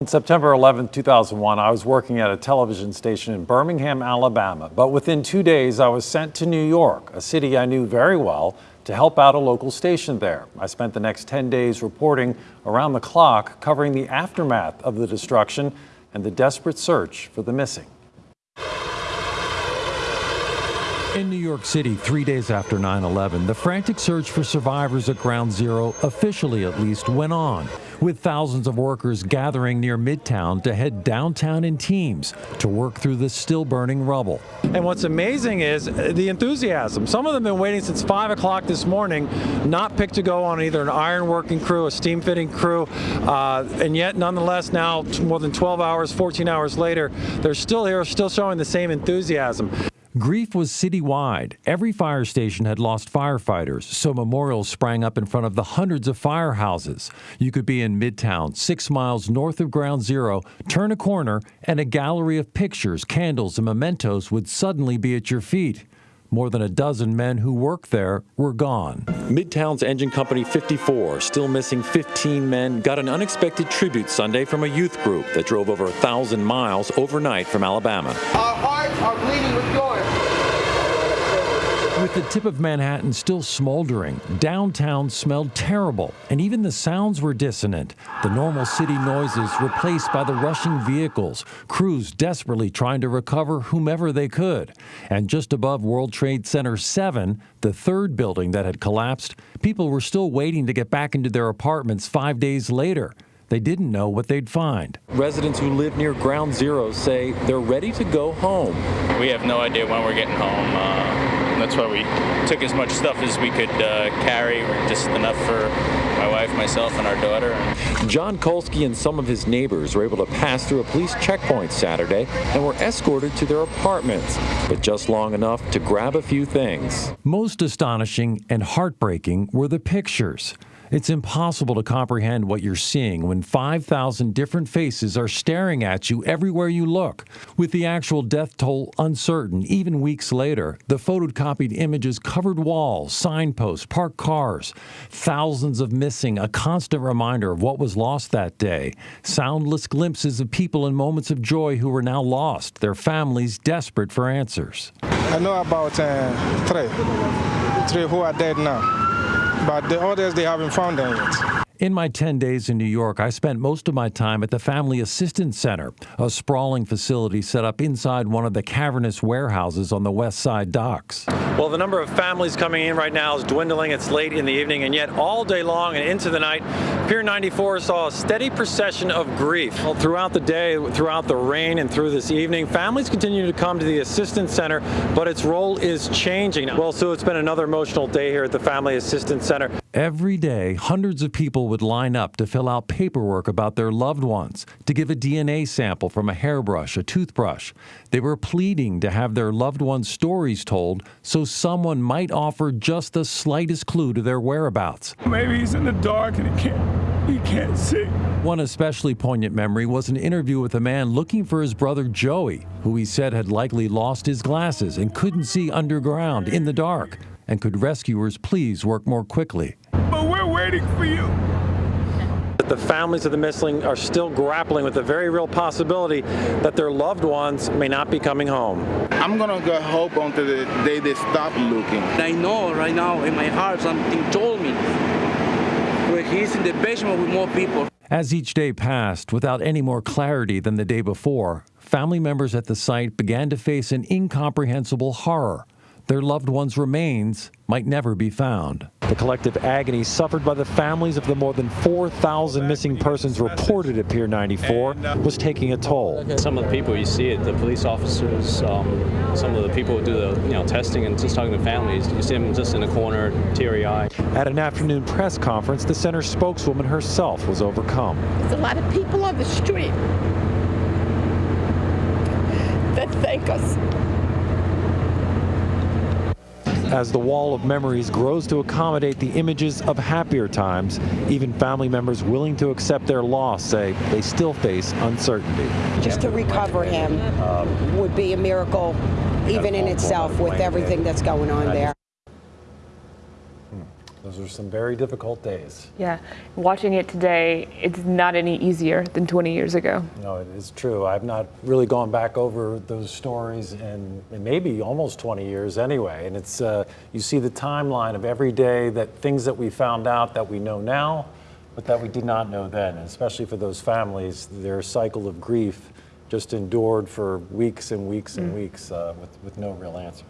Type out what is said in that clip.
On September 11, 2001, I was working at a television station in Birmingham, Alabama. But within two days, I was sent to New York, a city I knew very well, to help out a local station there. I spent the next 10 days reporting around the clock, covering the aftermath of the destruction and the desperate search for the missing. In New York City, three days after 9 11, the frantic search for survivors at Ground Zero, officially at least, went on, with thousands of workers gathering near Midtown to head downtown in teams to work through the still burning rubble. And what's amazing is the enthusiasm. Some of them have been waiting since 5 o'clock this morning, not picked to go on either an iron working crew, a steam fitting crew, uh, and yet nonetheless now, more than 12 hours, 14 hours later, they're still here, still showing the same enthusiasm. Grief was citywide. Every fire station had lost firefighters, so memorials sprang up in front of the hundreds of firehouses. You could be in Midtown, six miles north of Ground Zero, turn a corner, and a gallery of pictures, candles, and mementos would suddenly be at your feet. More than a dozen men who worked there were gone. Midtown's Engine Company 54, still missing 15 men, got an unexpected tribute Sunday from a youth group that drove over a thousand miles overnight from Alabama. Our hearts are bleeding with joy. With the tip of Manhattan still smoldering, downtown smelled terrible, and even the sounds were dissonant. The normal city noises replaced by the rushing vehicles, crews desperately trying to recover whomever they could. And just above World Trade Center 7, the third building that had collapsed, people were still waiting to get back into their apartments five days later. They didn't know what they'd find. Residents who live near Ground Zero say they're ready to go home. We have no idea when we're getting home. Uh, that's why we took as much stuff as we could uh, carry, just enough for my wife, myself, and our daughter. John Kolsky and some of his neighbors were able to pass through a police checkpoint Saturday and were escorted to their apartments, but just long enough to grab a few things. Most astonishing and heartbreaking were the pictures. It's impossible to comprehend what you're seeing when 5,000 different faces are staring at you everywhere you look. With the actual death toll uncertain, even weeks later, the photocopied images covered walls, signposts, parked cars, thousands of missing, a constant reminder of what was lost that day, soundless glimpses of people in moments of joy who were now lost, their families desperate for answers. I know about uh, three, three who are dead now but the others they haven't found them yet. In my 10 days in New York, I spent most of my time at the Family Assistance Center, a sprawling facility set up inside one of the cavernous warehouses on the West Side docks. Well, the number of families coming in right now is dwindling. It's late in the evening, and yet all day long and into the night, Pier 94 saw a steady procession of grief. Well, throughout the day, throughout the rain, and through this evening, families continue to come to the Assistance Center, but its role is changing. Well, Sue, it's been another emotional day here at the Family Assistance Center. Every day, hundreds of people would line up to fill out paperwork about their loved ones, to give a DNA sample from a hairbrush, a toothbrush. They were pleading to have their loved ones' stories told so someone might offer just the slightest clue to their whereabouts. Maybe he's in the dark and he can't, he can't see. One especially poignant memory was an interview with a man looking for his brother Joey, who he said had likely lost his glasses and couldn't see underground in the dark. And could rescuers please work more quickly? But we're waiting for you. The families of the missing are still grappling with the very real possibility that their loved ones may not be coming home. I'm gonna go hope until the day they stop looking. I know right now in my heart something told me where he's in the basement with more people. As each day passed, without any more clarity than the day before, family members at the site began to face an incomprehensible horror their loved ones' remains might never be found. The collective agony suffered by the families of the more than 4,000 missing persons reported at Pier 94 was taking a toll. Some of the people you see it, the police officers, um, some of the people who do the you know testing and just talking to families, you see them just in the corner, teary-eyed. At an afternoon press conference, the center spokeswoman herself was overcome. There's a lot of people on the street as the wall of memories grows to accommodate the images of happier times, even family members willing to accept their loss say they still face uncertainty. Just to recover him would be a miracle even in itself with everything that's going on there. Those are some very difficult days. Yeah. Watching it today, it's not any easier than 20 years ago. No, it is true. I've not really gone back over those stories in, in maybe almost 20 years anyway. And it's uh, you see the timeline of every day that things that we found out that we know now, but that we did not know then. And especially for those families, their cycle of grief just endured for weeks and weeks and weeks uh, with, with no real answers.